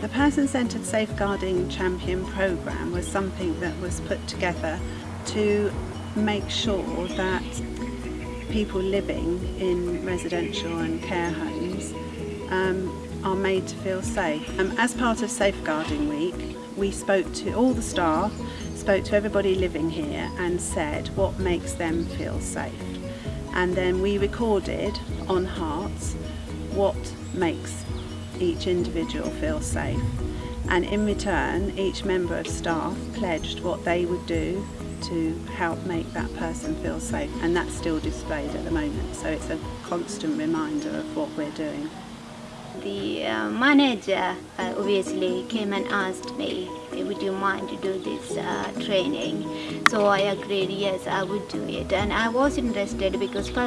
The Person-Centred Safeguarding Champion programme was something that was put together to make sure that people living in residential and care homes um, are made to feel safe. Um, as part of Safeguarding Week, we spoke to all the staff, spoke to everybody living here and said what makes them feel safe. And then we recorded on Hearts what makes each individual feel safe. And in return, each member of staff pledged what they would do to help make that person feel safe. And that's still displayed at the moment. So it's a constant reminder of what we're doing. The uh, manager uh, obviously came and asked me, would you mind to do this uh, training? So I agreed, yes, I would do it. And I was interested because uh,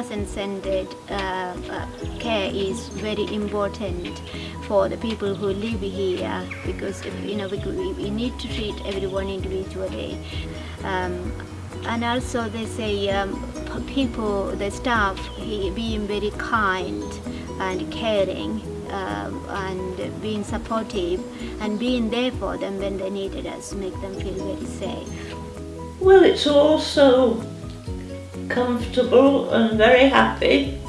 uh, care is very important for the people who live here because, you know, we, we need to treat everyone individually. Um, and also they say um, people, the staff, he, being very kind and caring um, and being supportive and being there for them when they needed us make them feel very safe. Well, it's also comfortable and very happy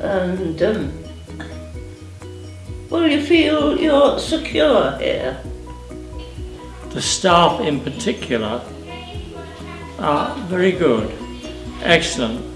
and um, well, you feel you're secure here. The staff in particular are very good, excellent